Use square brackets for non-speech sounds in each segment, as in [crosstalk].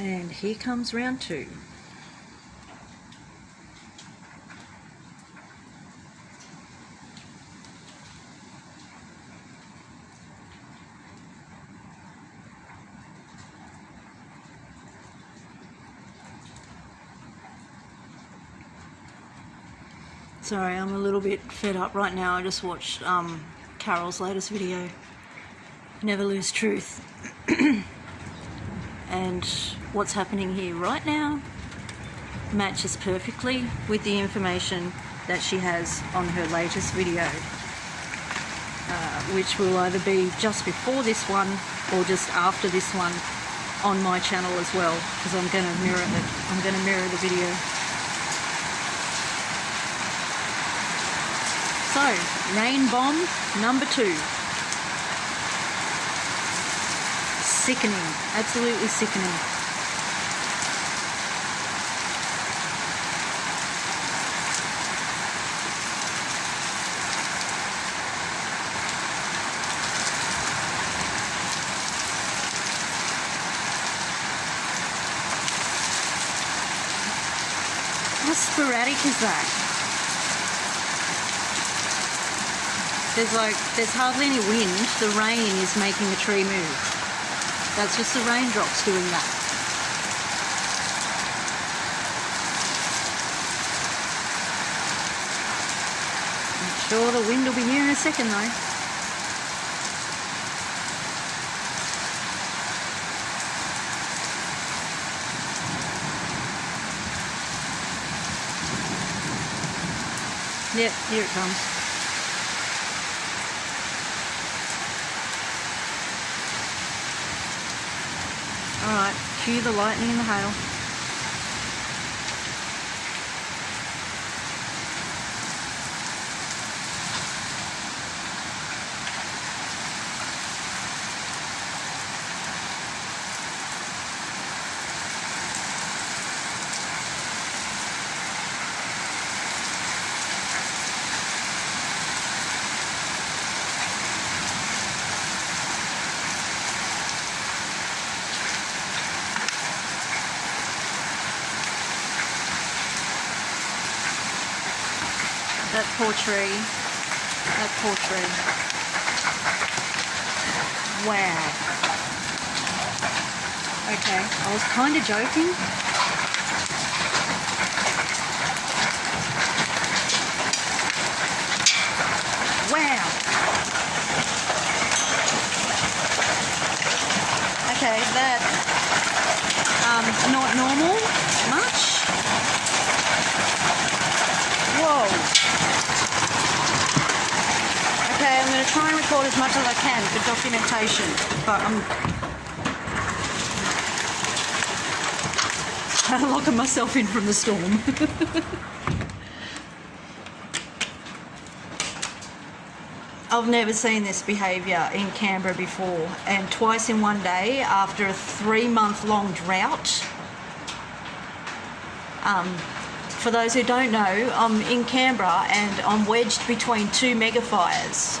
And here comes round two. Sorry, I'm a little bit fed up right now. I just watched um, Carol's latest video, Never Lose Truth. [clears throat] and what's happening here right now matches perfectly with the information that she has on her latest video, uh, which will either be just before this one or just after this one on my channel as well, because I'm going to mirror it. I'm going to mirror the video. So, rain bomb number two. Sickening, absolutely sickening. How sporadic is that? There's like, there's hardly any wind. The rain is making the tree move. That's just the raindrops doing that. I'm sure the wind will be here in a second though. Yep, here it comes. Alright, cue the lightning and the hail. Tree. That poor tree. Wow. Okay, I was kind of joking. Wow. Okay, that um not normal much. Whoa. Okay, I'm going to try and record as much as I can for documentation, but I'm kind [laughs] of locking myself in from the storm. [laughs] I've never seen this behaviour in Canberra before, and twice in one day after a three month long drought. Um, for those who don't know, I'm in Canberra and I'm wedged between two mega fires.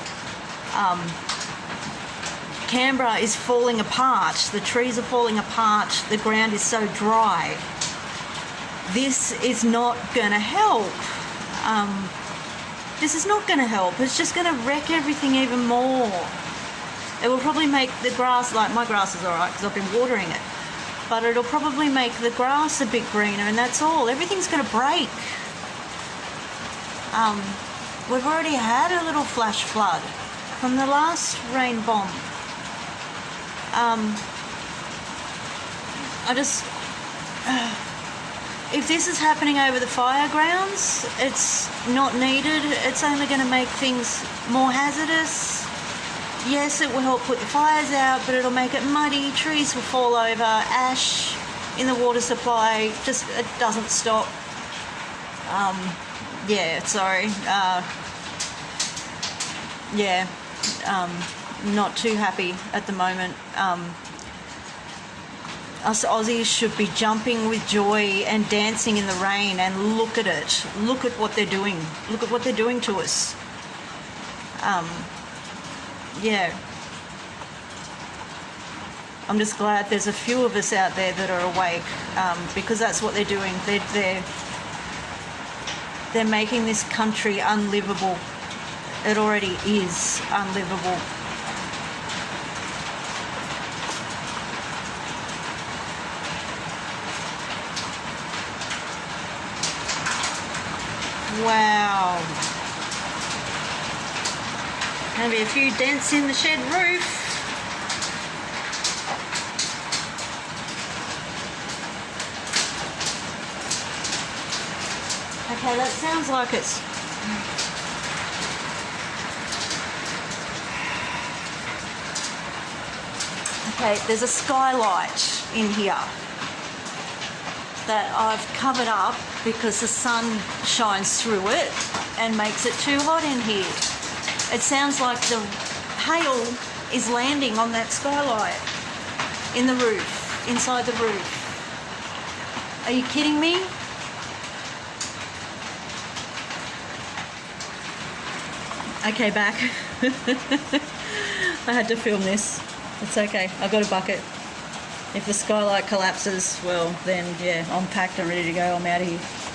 Um, Canberra is falling apart, the trees are falling apart, the ground is so dry. This is not going to help. Um, this is not going to help. It's just going to wreck everything even more. It will probably make the grass, like my grass is alright because I've been watering it, but it'll probably make the grass a bit greener and that's all. Everything's going to break. Um, we've already had a little flash flood from the last rain bomb. Um, I just. [sighs] if this is happening over the fire grounds, it's not needed. It's only going to make things more hazardous. Yes, it will help put the fires out, but it'll make it muddy. Trees will fall over. Ash in the water supply just it doesn't stop. Um, yeah, sorry. Uh, yeah, um, not too happy at the moment. Um, us Aussies should be jumping with joy and dancing in the rain and look at it. Look at what they're doing. Look at what they're doing to us. Um, yeah. I'm just glad there's a few of us out there that are awake um, because that's what they're doing. They're, they're they're making this country unlivable. It already is unlivable. Wow. Maybe a few dents in the shed roof. Okay, that sounds like it's Okay, there's a skylight in here that I've covered up because the sun shines through it and makes it too hot in here. It sounds like the hail is landing on that skylight in the roof, inside the roof. Are you kidding me? Okay, back. [laughs] I had to film this. It's okay. I've got a bucket. If the skylight collapses, well, then yeah, I'm packed and ready to go. I'm out of here.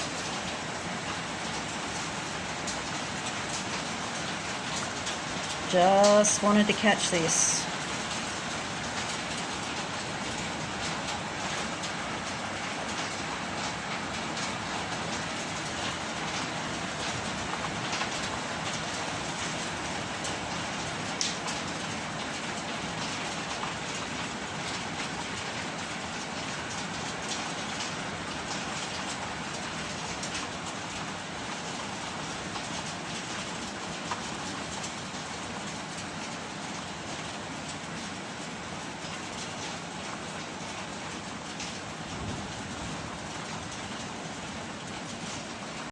Just wanted to catch this.